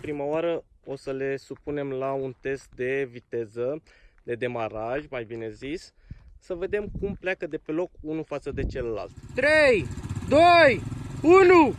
prima oară o să le supunem la un test de viteză, de demaraj, mai bine zis, să vedem cum pleacă de pe loc unul față de celălalt. 3, 2, 1!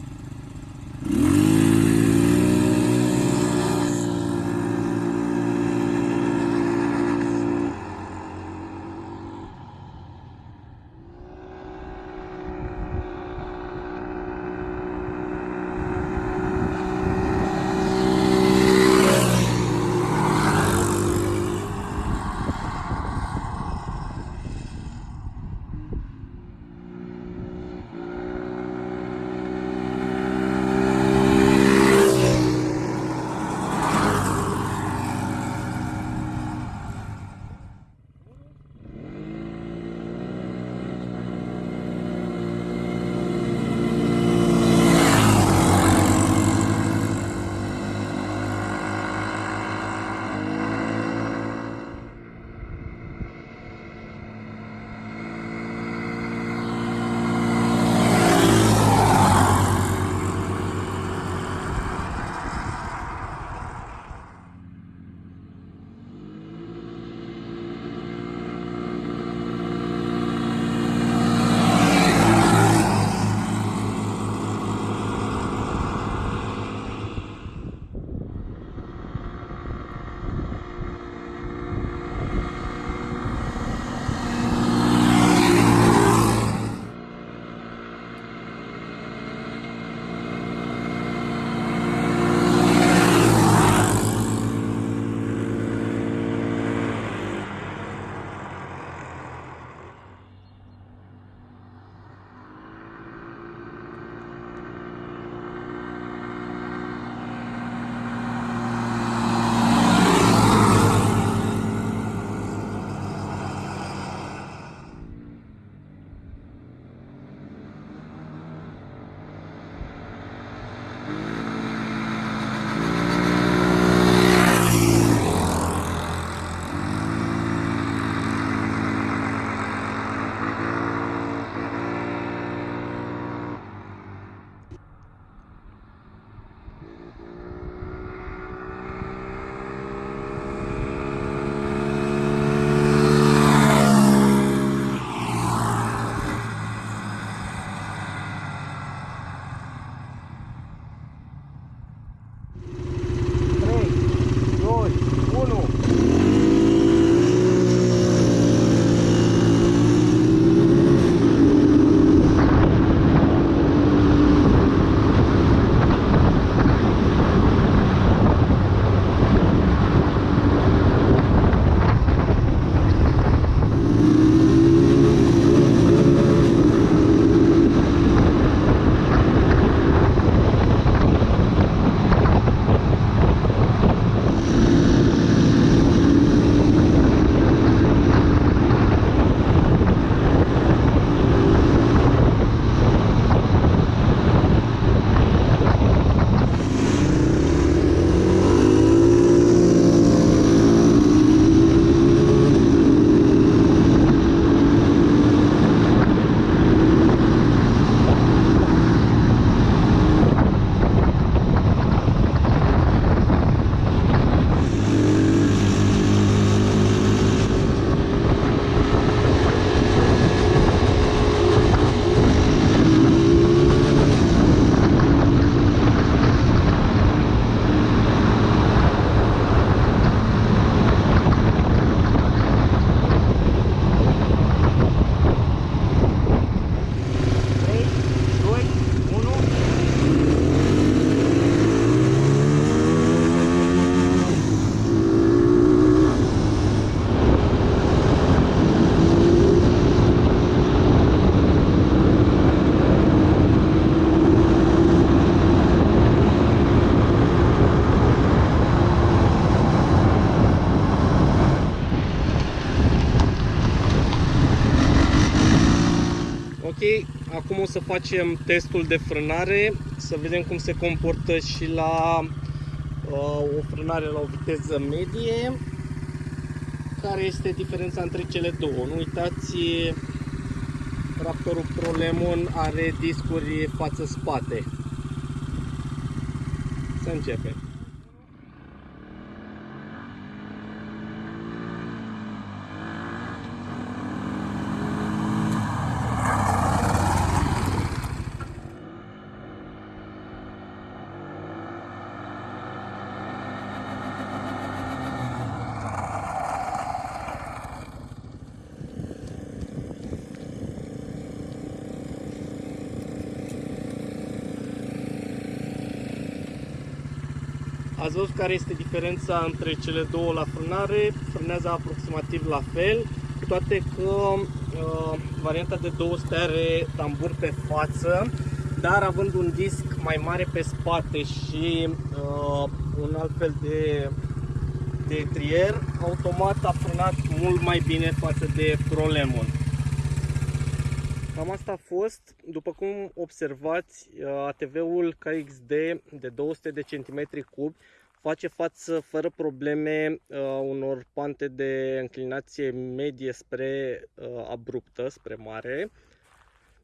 Să facem testul de frânare, să vedem cum se comportă și la uh, o frânare la o viteză medie. Care este diferența între cele două? Nu uitați, Raptorul Pro Lemon are discuri față-spate. Să începem. Ați văzut care este diferența între cele două la frânare, frânează aproximativ la fel, cu toate că uh, varianta de 200 are tambur pe față, dar având un disc mai mare pe spate și uh, un alt fel de, de trier, automat a frânat mult mai bine față de Pro Lemon. Cam asta a fost. După cum observați, ATV-ul KXD de 200 de centimetri cubi face față fără probleme uh, unor pante de înclinație medie spre uh, abruptă, spre mare.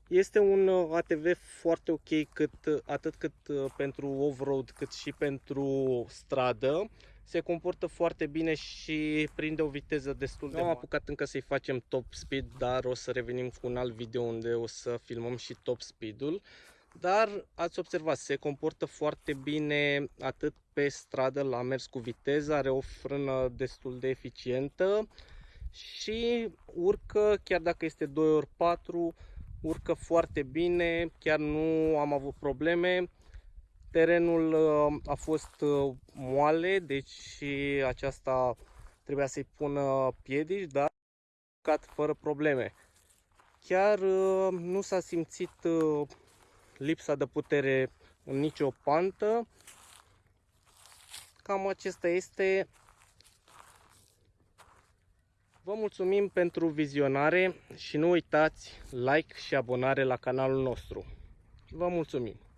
Este un uh, ATV foarte ok cât, atât cât uh, pentru off-road cât și pentru stradă. Se comportă foarte bine și prinde o viteză destul de Nu am apucat încă să-i facem top speed, dar o să revenim cu un alt video unde o să filmăm și top speed-ul. Dar ați observat, se comportă foarte bine atât pe stradă la mers cu viteză, are o frână destul de eficientă și urcă, chiar dacă este 2 ori 4 urcă foarte bine, chiar nu am avut probleme. Terenul uh, a fost uh, moale, deci aceasta trebuia să-i pună piedici, dar a fără probleme. Chiar uh, nu s-a simțit lipsa de putere în nicio pantă. Cam acesta este. Vă mulțumim pentru vizionare și nu uitați like și abonare la canalul nostru. Vă mulțumim!